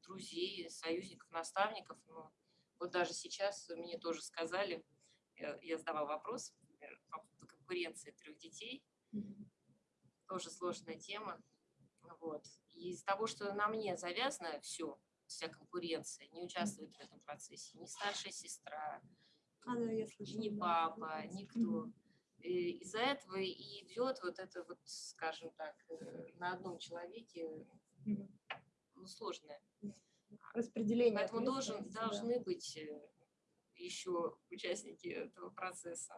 друзей, союзников, наставников. Но вот даже сейчас мне тоже сказали, я, я задавала вопрос например, по поводу конкуренции трех детей, тоже сложная тема. Вот. И из-за того, что на мне завязано все, вся конкуренция, не участвует в этом процессе ни старшая сестра, А, да, я слышала. ни да. папа, никто. Мгм. И из-за этого и идет вот это вот, скажем так, э, на одном человеке ну, сложное. Распределение. Поэтому должен, ответственности, да. должны быть э, еще участники этого процесса.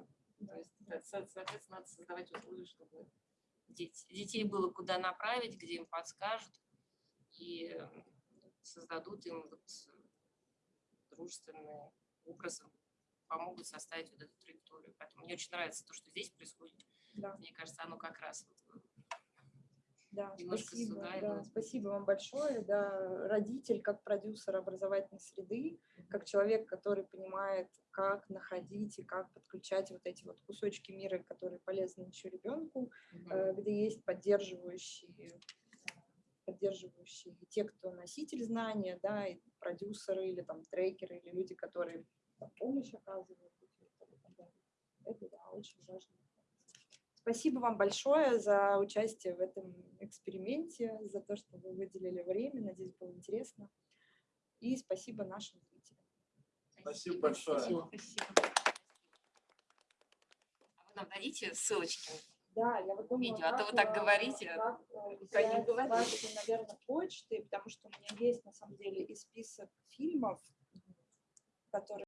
То есть, да, со- соответственно, надо создавать условия, чтобы детей было куда направить, где им подскажут и э, создадут им вот дружественным образом, помогут составить вот эту траекторию. Поэтому мне очень нравится то, что здесь происходит. Да. Мне кажется, оно как раз вот, Да, немножко спасибо, да, спасибо вам большое. Да, родитель как продюсер образовательной среды, как человек, который понимает, как находить и как подключать вот эти вот кусочки мира, которые полезны еще ребенку, мгм. э, где есть поддерживающие, поддерживающие те, кто носитель знания, да, и продюсеры или там трекеры, или люди, которые там, помощь оказывают. Это да, очень важно. Спасибо вам большое за участие в этом эксперименте, за то, что вы выделили время. Надеюсь, было интересно. И спасибо нашим зрителям. Спасибо большое. Спасибо. спасибо. А вы нам дадите ссылочки? Да, я вот думаю, видео, а то вы так э, говорите, как, э, говорите. Наверное, почты, потому что у меня есть, на самом деле, и список фильмов, которые